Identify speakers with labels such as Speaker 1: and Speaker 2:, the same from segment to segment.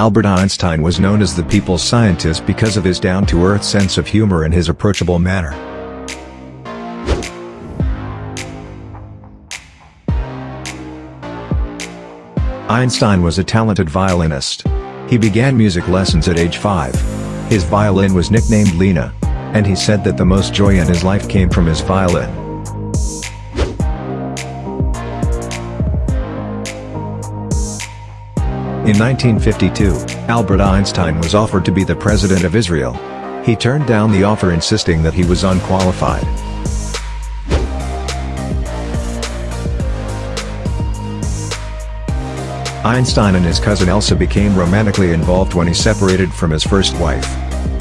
Speaker 1: Albert Einstein was known as the people's scientist because of his down-to-earth sense of humor and his approachable manner. Einstein was a talented violinist. He began music lessons at age 5. His violin was nicknamed Lena. And he said that the most joy in his life came from his violin. In 1952, Albert Einstein was offered to be the president of Israel. He turned down the offer insisting that he was unqualified. Einstein and his cousin Elsa became romantically involved when he separated from his first wife.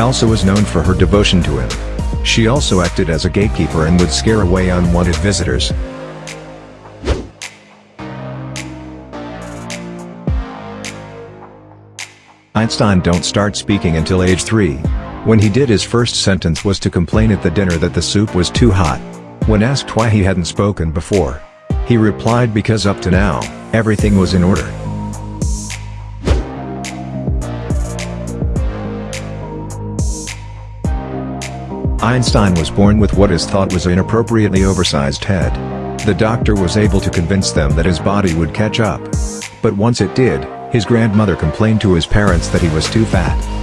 Speaker 1: Elsa was known for her devotion to him. She also acted as a gatekeeper and would scare away unwanted visitors. Einstein don't start speaking until age 3. When he did his first sentence was to complain at the dinner that the soup was too hot. When asked why he hadn't spoken before, he replied because up to now, everything was in order. Einstein was born with what is thought was an inappropriately oversized head. The doctor was able to convince them that his body would catch up. But once it did, his grandmother complained to his parents that he was too fat.